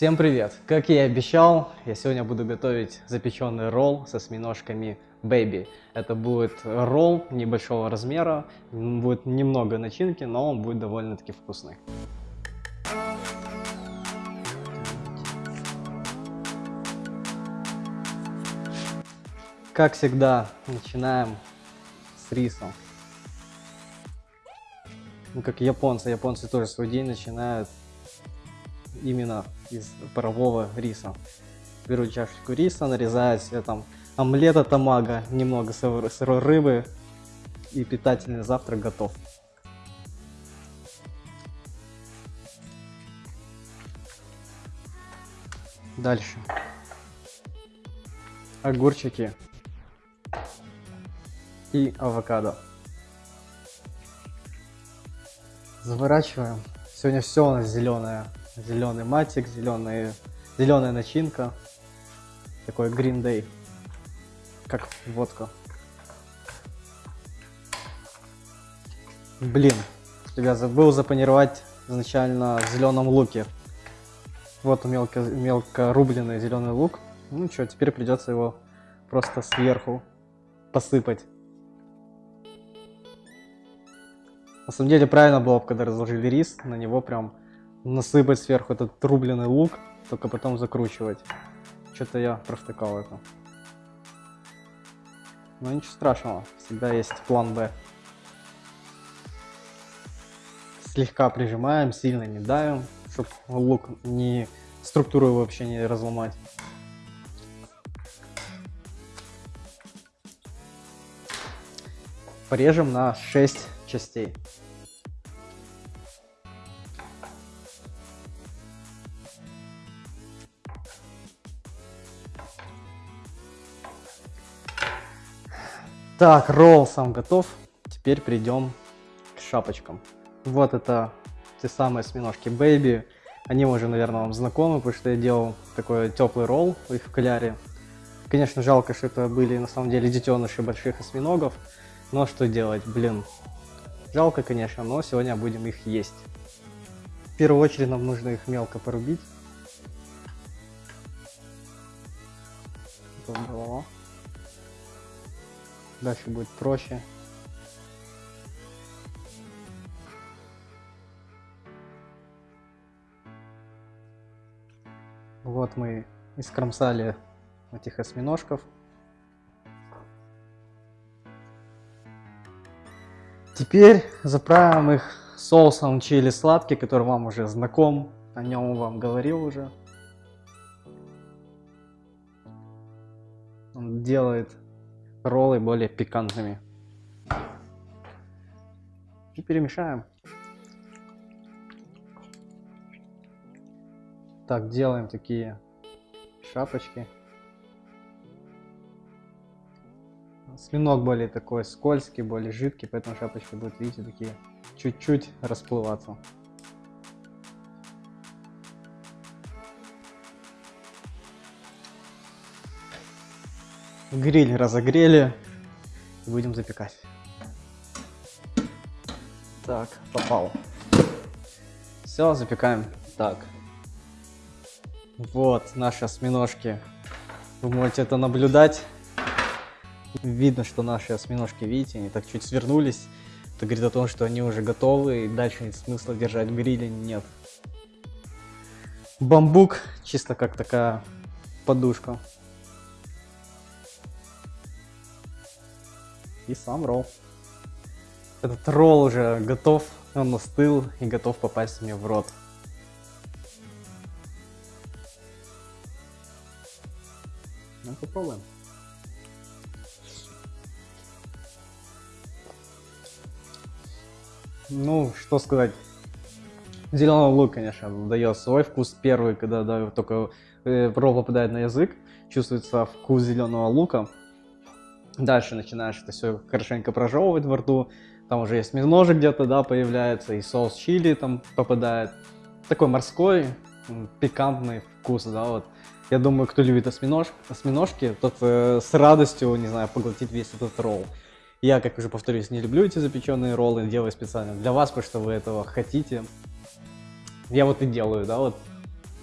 Всем привет! Как я и обещал, я сегодня буду готовить запеченный ролл со осьминожками Baby. Это будет ролл небольшого размера, будет немного начинки, но он будет довольно-таки вкусный. Как всегда, начинаем с риса. Ну, как японцы, японцы тоже свой день начинают именно из парового риса. Беру чашечку риса, нарезаю себе там омлета тамага, немного сырой рыбы и питательный завтрак готов. Дальше. Огурчики и авокадо. Заворачиваем. Сегодня все у нас зеленое зеленый матик, зеленый, зеленая начинка. Такой Green Day, как водка. Блин, я забыл запанировать изначально в зеленом луке. Вот мелко, мелко рубленый зеленый лук. Ну что, теперь придется его просто сверху посыпать. На самом деле правильно было бы, когда разложили рис, на него прям насыпать сверху этот рубленый лук, только потом закручивать. Что-то я провтыкал это. Но ничего страшного, всегда есть план Б. Слегка прижимаем, сильно не давим, чтобы лук не структуру вообще не разломать. Порежем на 6 частей. Так, ролл сам готов. Теперь перейдем к шапочкам. Вот это те самые осьминожки Baby. Они уже, наверное, вам знакомы, потому что я делал такой теплый ролл их в кляре. Конечно, жалко, что это были на самом деле детеныши больших осьминогов. Но что делать, блин. Жалко, конечно, но сегодня будем их есть. В первую очередь нам нужно их мелко порубить. Дальше будет проще. Вот мы искромсали этих осьминожков. Теперь заправим их соусом чили сладкий, который вам уже знаком. О нем вам говорил уже. Он делает роллы более пикантными. И перемешаем. Так, делаем такие шапочки. Свинок более такой скользкий, более жидкий, поэтому шапочки будут, видите, такие чуть-чуть расплываться. Гриль разогрели. Будем запекать. Так, попал. Все, запекаем. Так. Вот наши осьминожки. Вы можете это наблюдать. Видно, что наши осьминожки, видите, они так чуть свернулись. Это говорит о том, что они уже готовы, и дальше нет смысла держать в гриле, нет. Бамбук, чисто как такая подушка. И сам ролл. Этот ролл уже готов, он остыл и готов попасть мне в рот. Ну, попробуем. Ну, что сказать. Зеленый лук, конечно, дает свой вкус первый, когда да, только э, ролл попадает на язык. Чувствуется вкус зеленого лука. Дальше начинаешь это все хорошенько прожевывать во рту. Там уже есть ножик где-то, да, появляется, и соус чили там попадает. Такой морской, пикантный вкус, да, вот. Я думаю, кто любит осьминож, осьминожки, тот э, с радостью, не знаю, поглотит весь этот ролл. Я, как уже повторюсь, не люблю эти запеченные роллы, делаю специально для вас, потому что вы этого хотите. Я вот и делаю, да, вот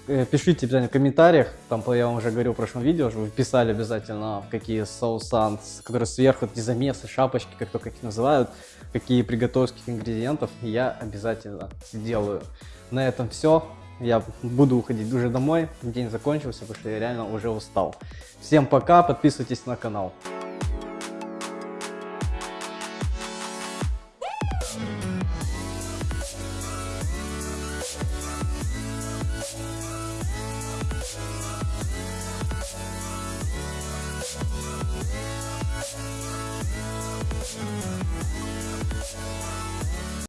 пишите обязательно в комментариях, там я вам уже говорил в прошлом видео, что вы писали обязательно, какие соусан, которые сверху, эти замесы, шапочки, как только их называют, какие приготовских ингредиентов я обязательно сделаю. На этом все. Я буду уходить уже домой, день закончился, потому что я реально уже устал. Всем пока, подписывайтесь на канал.